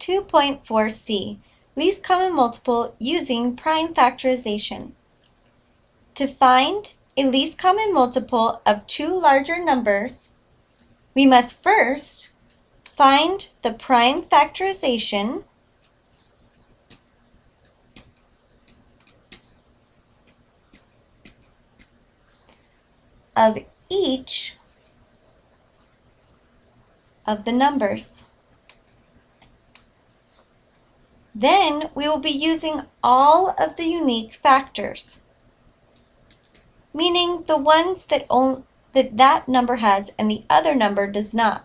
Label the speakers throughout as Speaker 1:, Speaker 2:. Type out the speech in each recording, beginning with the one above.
Speaker 1: 2.4c, least common multiple using prime factorization. To find a least common multiple of two larger numbers, we must first find the prime factorization of each of the numbers. Then we will be using all of the unique factors, meaning the ones that, that that number has and the other number does not.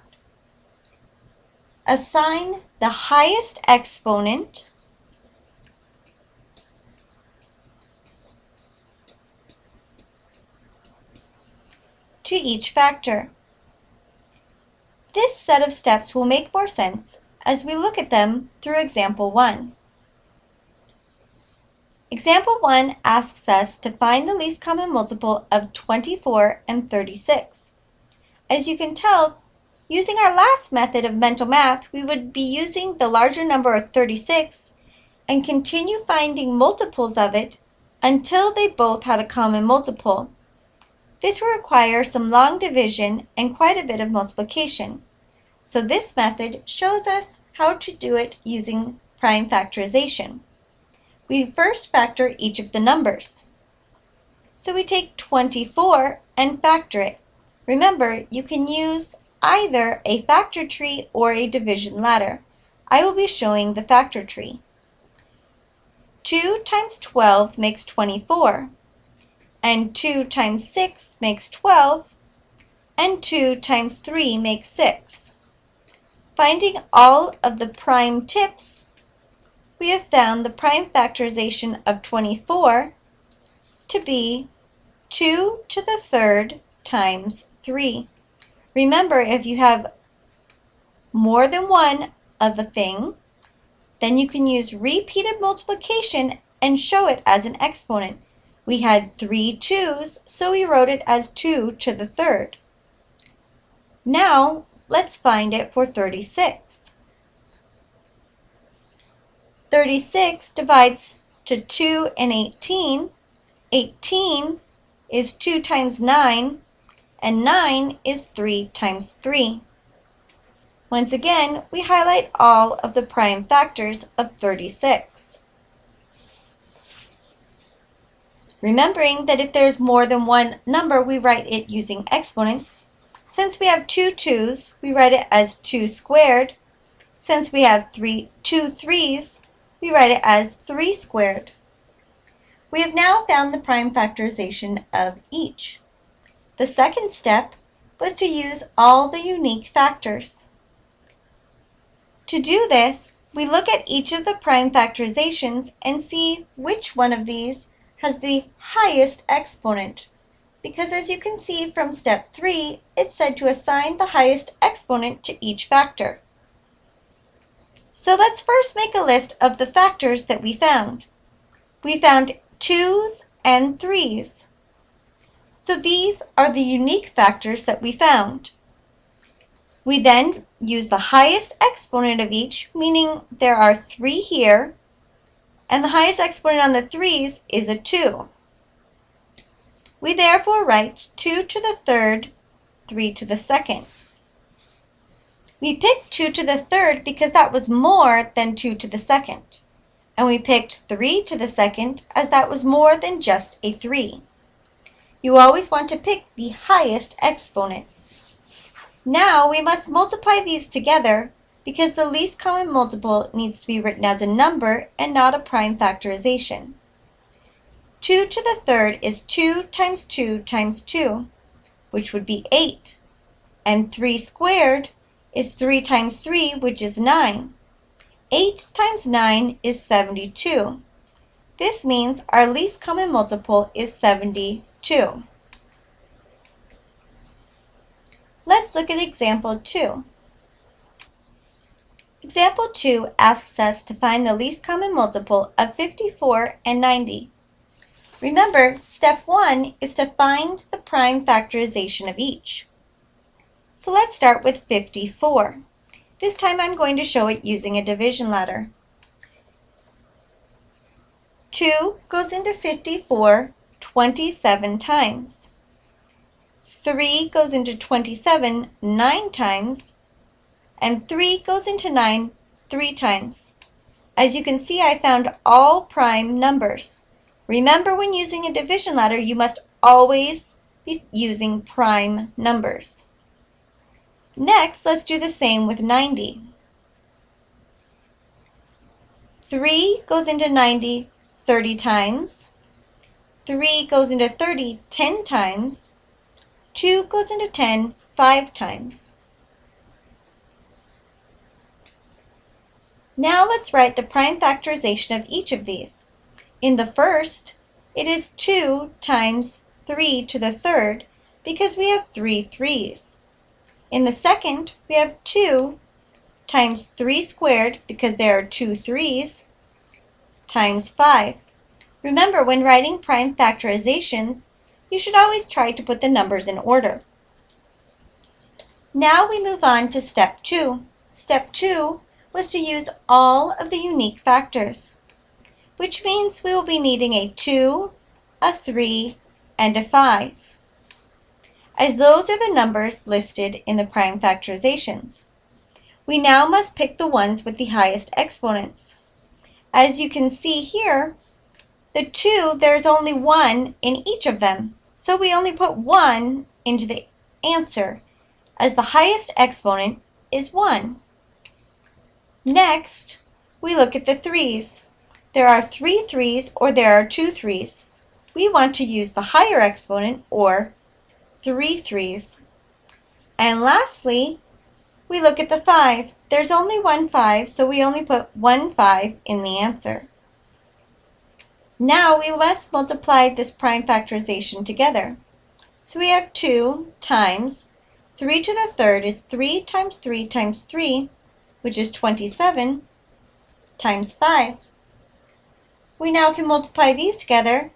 Speaker 1: Assign the highest exponent to each factor. This set of steps will make more sense as we look at them through example 1. Example 1 asks us to find the least common multiple of 24 and 36. As you can tell, using our last method of mental math, we would be using the larger number of 36 and continue finding multiples of it until they both had a common multiple. This will require some long division and quite a bit of multiplication. So this method shows us how to do it using prime factorization. We first factor each of the numbers. So we take 24 and factor it. Remember, you can use either a factor tree or a division ladder. I will be showing the factor tree. 2 times 12 makes 24, and 2 times 6 makes 12, and 2 times 3 makes 6. Finding all of the prime tips, we have found the prime factorization of 24 to be 2 to the third times 3. Remember, if you have more than one of a thing, then you can use repeated multiplication and show it as an exponent. We had three twos, so we wrote it as 2 to the third. Now, Let's find it for 36. 36 divides to 2 and 18. 18 is 2 times 9, and 9 is 3 times 3. Once again, we highlight all of the prime factors of 36. Remembering that if there's more than one number, we write it using exponents. Since we have two twos, we write it as 2 squared. Since we have three, two threes, we write it as 3 squared. We have now found the prime factorization of each. The second step was to use all the unique factors. To do this, we look at each of the prime factorizations and see which one of these has the highest exponent because as you can see from step 3, it said to assign the highest exponent to each factor. So let's first make a list of the factors that we found. We found 2's and 3's. So these are the unique factors that we found. We then use the highest exponent of each, meaning there are 3 here, and the highest exponent on the 3's is a 2. We therefore write 2 to the third, 3 to the second. We picked 2 to the third because that was more than 2 to the second. And we picked 3 to the second as that was more than just a 3. You always want to pick the highest exponent. Now we must multiply these together because the least common multiple needs to be written as a number and not a prime factorization. 2 to the third is 2 times 2 times 2, which would be 8. And 3 squared is 3 times 3, which is 9. 8 times 9 is 72. This means our least common multiple is 72. Let's look at example 2. Example 2 asks us to find the least common multiple of 54 and 90. Remember, step one is to find the prime factorization of each. So let's start with 54. This time I'm going to show it using a division ladder. 2 goes into 54 27 times. 3 goes into 27 9 times. And 3 goes into 9 3 times. As you can see, I found all prime numbers. Remember when using a division ladder, you must always be using prime numbers. Next, let's do the same with 90. 3 goes into 90 30 times. 3 goes into 30 10 times. 2 goes into 10 5 times. Now let's write the prime factorization of each of these. In the first, it is 2 times 3 to the third because we have three threes. In the second, we have 2 times 3 squared because there are two threes times 5. Remember, when writing prime factorizations, you should always try to put the numbers in order. Now we move on to step 2. Step 2 was to use all of the unique factors, which means we will be needing a 2, a 3, and a 5, as those are the numbers listed in the prime factorizations. We now must pick the ones with the highest exponents. As you can see here, the 2, there's only 1 in each of them, so we only put 1 into the answer, as the highest exponent is 1. Next, we look at the 3's. There are three threes or there are two threes. We want to use the higher exponent, or three threes. And lastly, we look at the 5. There's only one 5, so we only put one 5 in the answer. Now we must multiply this prime factorization together. So we have 2 times 3 to the third is 3 times 3 times 3, which is 27, times 5. We now can multiply these together,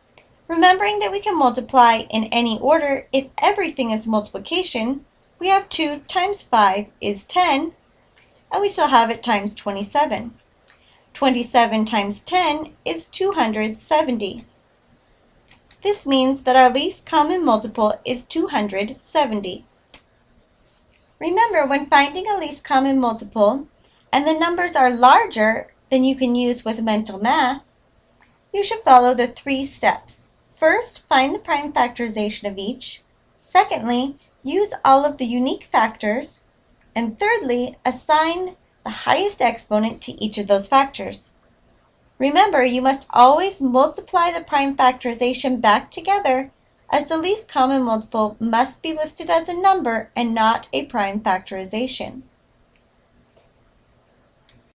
Speaker 1: remembering that we can multiply in any order if everything is multiplication we have 2 times 5 is 10, and we still have it times 27. 27 times 10 is 270. This means that our least common multiple is 270. Remember, when finding a least common multiple, and the numbers are larger than you can use with mental math, you should follow the three steps. First, find the prime factorization of each. Secondly, use all of the unique factors, and thirdly, assign the highest exponent to each of those factors. Remember, you must always multiply the prime factorization back together as the least common multiple must be listed as a number and not a prime factorization.